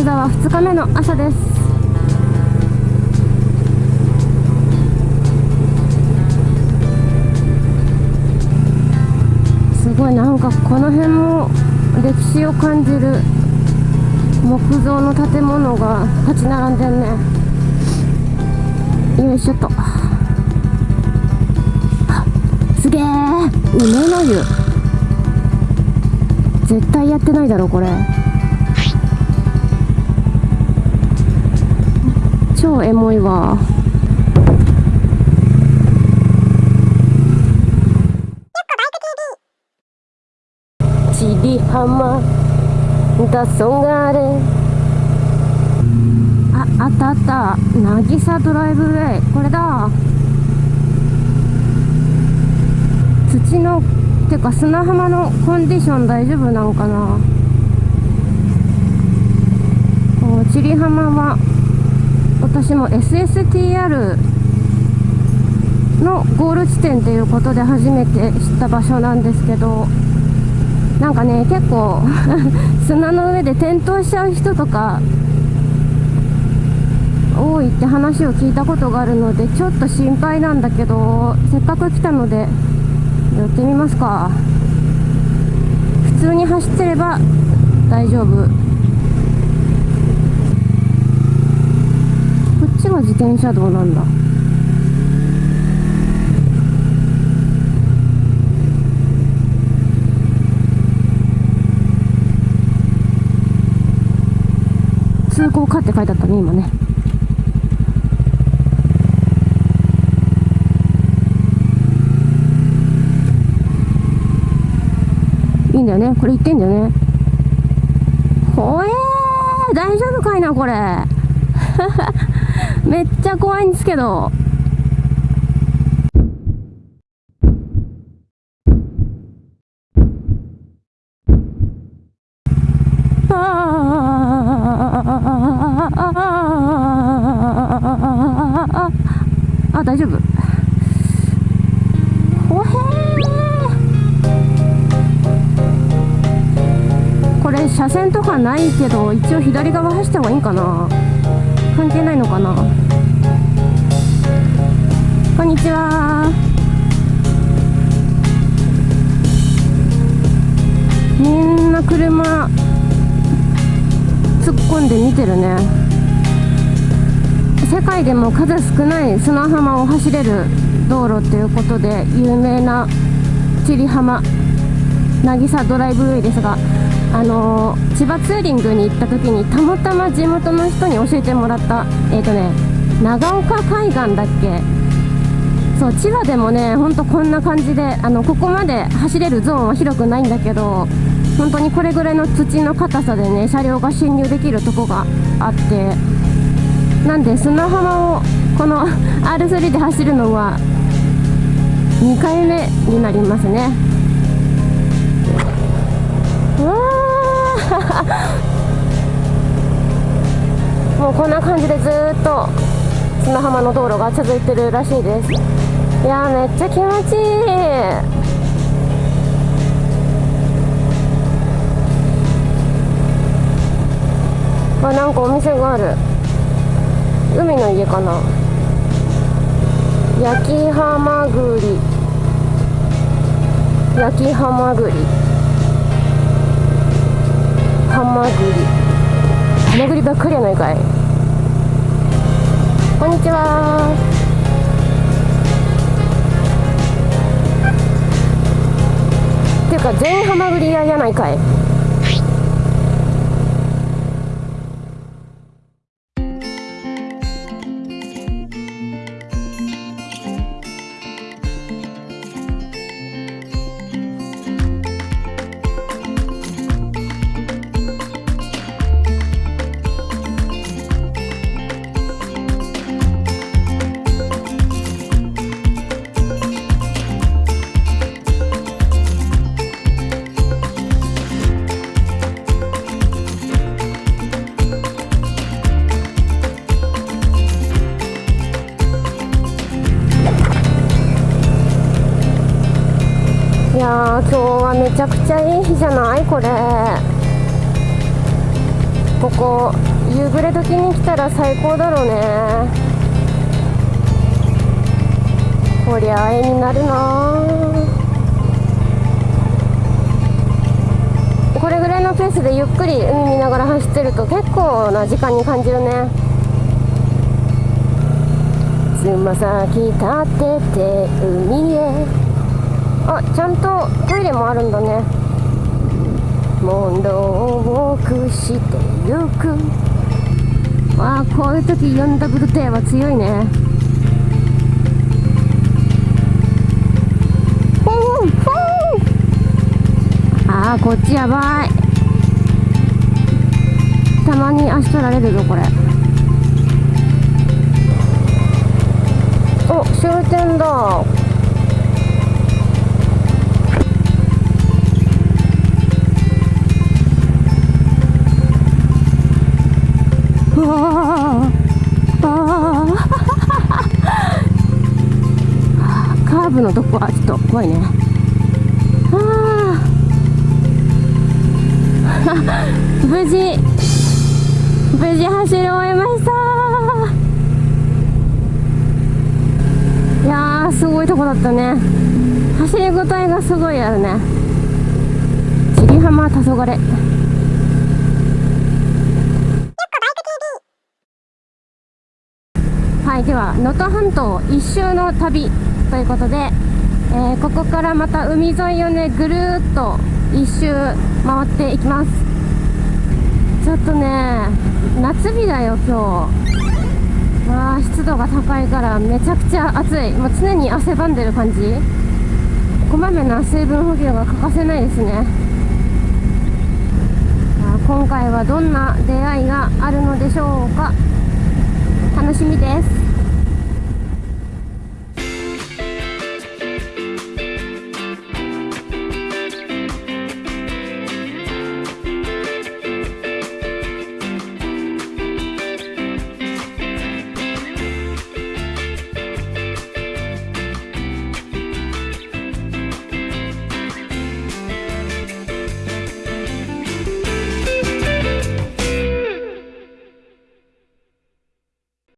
金沢2日目の朝です。すごいなんかこの辺も歴史を感じる木造の建物が立ち並んでんね。よいしょっと。すげえ梅の湯。絶対やってないだろこれ。超エモいわ。千里浜だそがれ。ああったあった。渚ドライブウェイ。これだ。土のてか砂浜のコンディション大丈夫なんかな？千里浜は私も SSTR のゴール地点ということで初めて知った場所なんですけどなんかね結構 砂の上で転倒しちゃう人とか多いって話を聞いたことがあるのでちょっと心配なんだけどせっかく来たので寄ってみますか。普通に走ってれば大丈夫。こっちが自転車道なんだ。通行かって書いてあったね今ね。いいんだよね。これ言ってんだよね。ほえー大丈夫かいなこれ。めっちゃ怖いんですけど。あ大丈夫。ほへーこれ車線とかないけど一応左側走った方がいいんかな。関係ないのかな？こんにちは。みんな車突っ込んで見てるね。世界でも数少ない砂浜を走れる道路っていうことで有名な千里浜渚ドライブウェイですがあのー、千葉ツーリングに行った時にたまたま地元の人に教えてもらったえっ、ー、とね長岡海岸だっけ？そう千葉でもねほんとこんな感じであのここまで走れるゾーンは広くないんだけど本当にこれぐらいの土の硬さでね車両が進入できるとこがあってなんで砂浜をこの R3 で走るのは2回目になりますね。もうこんな感じでずっと砂浜の道路が続いてるらしいです。いやめっちゃ気持ちいい。あなんかお店がある。海の家かな。焼きハマグリ。焼きハマグリ。ハマグリ。ハマグリばっかりやないかい。こんにちは。っていうか全員ハマグリ屋やないかい。今日はめちゃくちゃいい日じゃない？これ。ここ夕暮れ時に来たら最高だろうね。こりゃ絵になるなこれぐらいのペースでゆっくり海見ながら走ってると結構な時間に感じるね。つま先立てて海へ。あちゃんとトイレもあるんだね。問答をくしてゆく。わあこういう時4ダブルテーは強いね。あーこっちやばい。たまに足取られるぞこれ。お終点だ。ーブのとこはちょっと怖いね。あー。無事無事走り終えました。いやーすごいとこだったね。走りごたえがすごいあるね。千里浜黄昏はい、では能登半島一周の旅。ということで、えーここからまた海沿いをねぐるーっと一周回っていきます。ちょっとね夏日だよ今日。わあ湿度が高いからめちゃくちゃ暑い。もう常に汗ばんでる感じ。こまめな水分補給が欠かせないですね。あー今回はどんな出会いがあるのでしょうか。楽しみです。